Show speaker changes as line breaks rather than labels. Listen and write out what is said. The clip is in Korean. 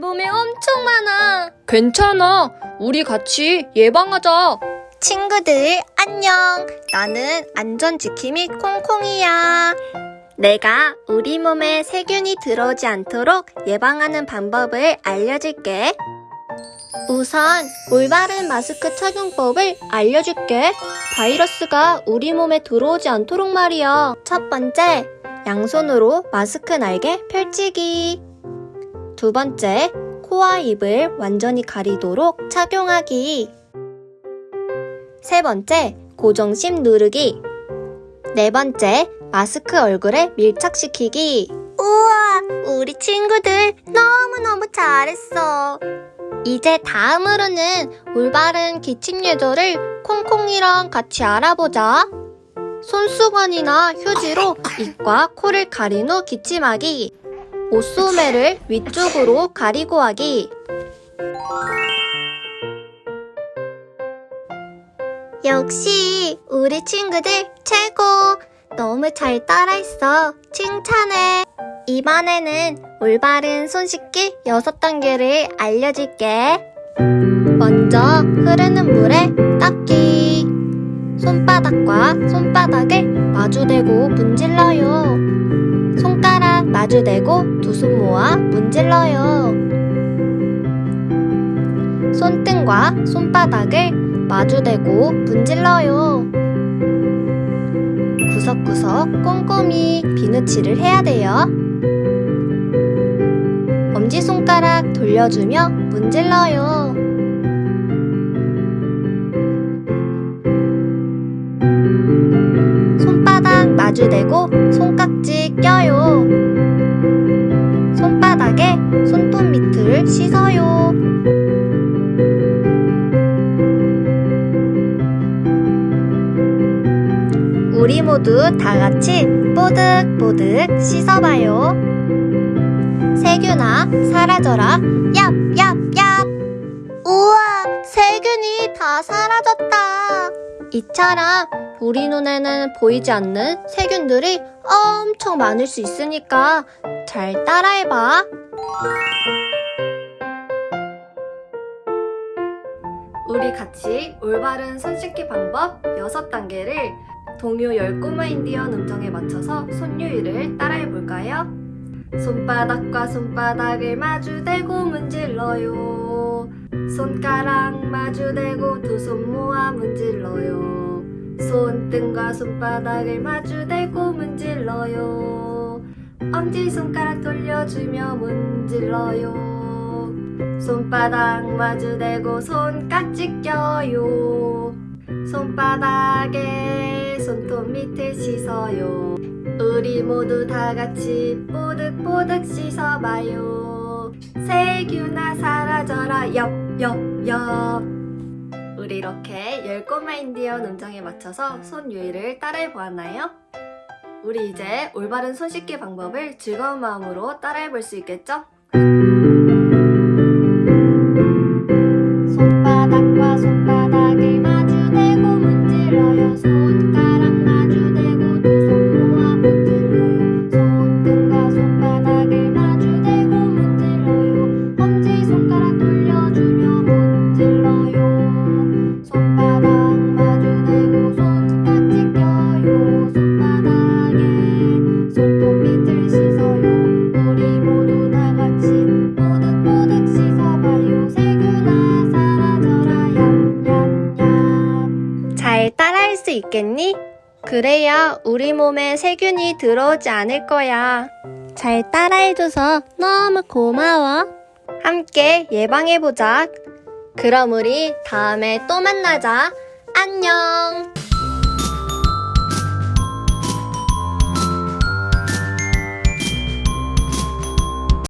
몸에 엄청 많아.
괜찮아. 우리 같이 예방하자.
친구들, 안녕. 나는 안전지킴이 콩콩이야. 내가 우리 몸에 세균이 들어오지 않도록 예방하는 방법을 알려줄게. 우선 올바른 마스크 착용법을 알려줄게. 바이러스가 우리 몸에 들어오지 않도록 말이야. 첫 번째, 양손으로 마스크 날개 펼치기. 두 번째, 코와 입을 완전히 가리도록 착용하기. 세 번째, 고정심 누르기. 네 번째, 마스크 얼굴에 밀착시키기. 우와, 우리 친구들 너무너무 잘했어. 이제 다음으로는 올바른 기침 예절을 콩콩이랑 같이 알아보자. 손수건이나 휴지로 입과 코를 가린 후 기침하기. 옷소매를 위쪽으로 가리고 하기. 역시 우리 친구들 최고! 너무 잘 따라했어. 칭찬해. 이번에는 올바른 손 씻기 6단계를 알려줄게. 먼저 흐르는 물에 닦기. 손바닥과 손바닥을 마주대고 문질러요. 손가락 마주대고 두 손 모아 문질러요. 손등과 손바닥을 마주대고 문질러요. 구석구석 꼼꼼히 비누칠을 해야 돼요. 엄지손가락 돌려주며 문질러요. 손바닥 마주대고 손깍지 껴요. 우리 모두 다 같이 뽀득뽀득 씻어봐요. 세균아, 사라져라. 얍, 얍, 얍. 우와, 세균이 다 사라졌다. 이처럼 우리 눈에는 보이지 않는 세균들이 엄청 많을 수 있으니까 잘 따라해봐. 우리 같이 올바른 손 씻기 방법 6단계를 동요 10꼬마 인디언 음정에 맞춰서 손유희를 따라해 볼까요? 손바닥과 손바닥을 마주대고 문질러요. 손가락 마주대고 두 손 모아 문질러요. 손등과 손바닥을 마주대고 문질러요. 엄지손가락 돌려주며 문질러요. 손바닥 마주대고 손깍지 껴요. 손바닥에 손톱 밑을 씻어요. 우리 모두 다 같이 뽀득뽀득 씻어봐요. 세균아 사라져라 엽엽엽. 우리 이렇게 열 꼬마 인디언 음정에 맞춰서 손 유희를 따라해 보았나요? 우리 이제 올바른 손 씻기 방법을 즐거운 마음으로 따라해 볼 수 있겠죠? 수 있겠니? 그래야 우리 몸에 세균이 들어오지 않을 거야. 잘 따라해줘서 너무 고마워. 함께 예방해보자. 그럼 우리 다음에 또 만나자. 안녕